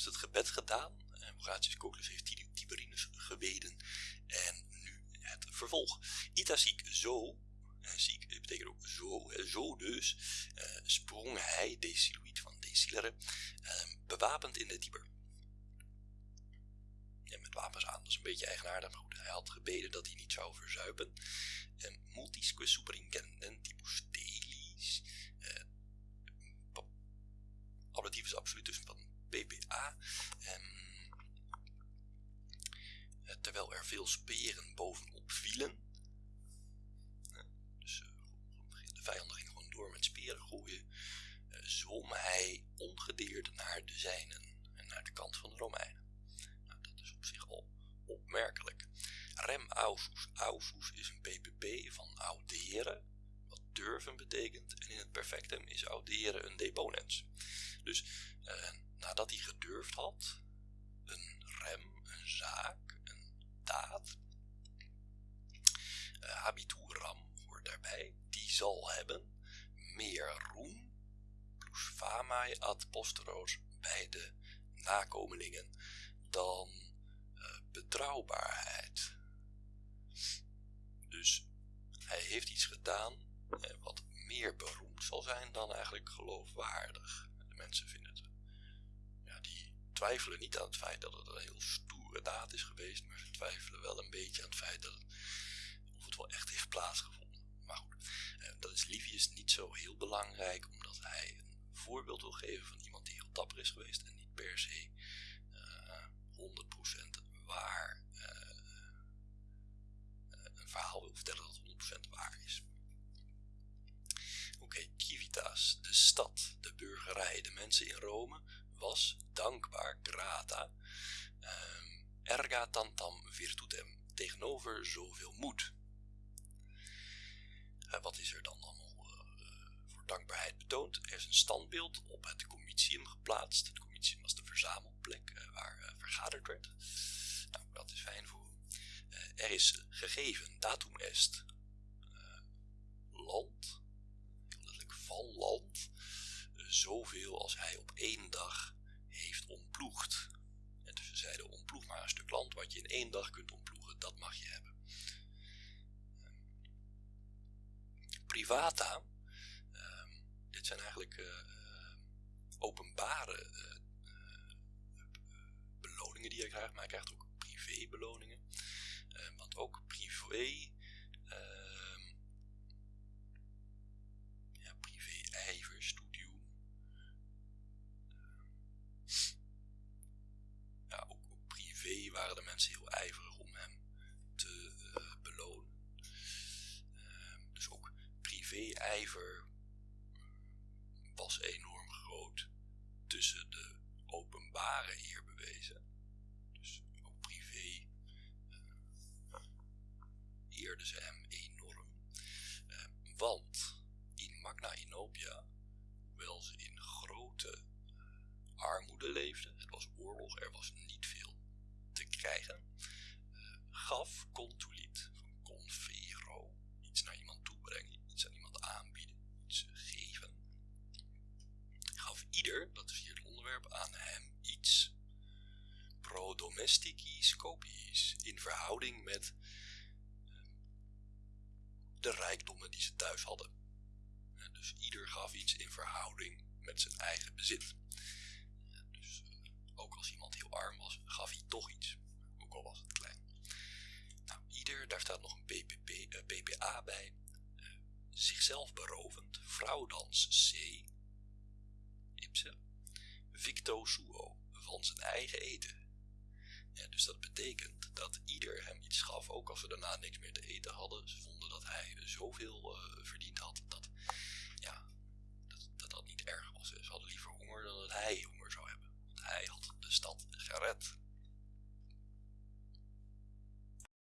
eerst het gebed gedaan. En Horatius Cocles heeft Tiberinus gebeden. En nu het vervolg. Ita ziek zo, ziek betekent ook zo, zo dus, sprong hij, deciluit van decilere, bewapend in de Tiber met wapens aan. Dat is een beetje eigenaardig, maar goed, hij had gebeden dat hij niet zou verzuipen. En multisque superintendentibus delis, veel speren bovenop vielen. Eh, dus uh, de vijanden gingen gewoon door met speren gooien. Uh, zwom hij ongedeerd naar de zijnen en naar de kant van de Romeinen op zich al opmerkelijk. Rem ausus. Ausus is een PPP van auderen, wat durven betekent. En in het perfectum is auderen een deponens. Dus eh, nadat hij gedurfd had, ad posteros bij de nakomelingen dan betrouwbaarheid. Dus hij heeft iets gedaan eh, wat meer beroemd zal zijn dan eigenlijk geloofwaardig. De mensen vinden het, ja, die twijfelen niet aan het feit dat het een heel stoere daad is geweest, maar ze twijfelen wel een beetje aan het feit dat het, of het wel echt heeft plaatsgevonden. Maar goed, eh, dat is Livius niet zo heel belangrijk, omdat hij voorbeeld wil geven van iemand die heel dapper is geweest en niet per se uh, 100% waar uh, een verhaal wil vertellen dat 100% waar is. Oké, Civitas, de stad, de burgerij, de mensen in Rome, was dankbaar, grata, um, erga tantam virtutem, tegenover zoveel moed. Uh, wat is er dan dankbaarheid betoond? Er is een standbeeld op het comitium geplaatst. Het comitium was de verzamelplek waar vergaderd werd. Nou, dat is fijn voor uh, er is gegeven, datum est, land, letterlijk van land, zoveel als hij op één dag heeft ontploegd. En dus ze zeiden, ontploeg maar een stuk land wat je in één dag kunt ontploegen, dat mag je hebben. privata, eigenlijk openbare beloningen die je krijgt, maar je krijgt ook privébeloningen. Want ook privé, uh, ja, privé ijver, studium. Uh, ja, ook, ook, privé waren de mensen heel ijverig om hem te belonen. Ehm, dus ook privé ijver was enorm groot tussen de openbare eer bewezen eerde ze hem enorm. Eh, want in Magna Inopia, hoewel ze in grote eh, armoede leefden, het was oorlog, er was aan hem iets pro domesticis copiis in verhouding met de rijkdommen die ze thuis hadden. Dus ieder gaf iets in verhouding met zijn eigen bezit. Dus eh, ook als iemand heel arm was, gaf hij toch iets, ook al was het klein. Nou, ieder, daar staat nog een uh, BPA bij, zichzelf berovend, vrouwdans C, Ito Suo van zijn eigen eten. Ja, dus dat betekent dat ieder hem iets gaf, ook als we daarna niks meer te eten hadden. Ze vonden dat hij zoveel uh, verdiend had dat, ja, dat, dat, dat niet erg was. Ze hadden liever honger dan dat hij honger zou hebben. Want hij had de stad gered.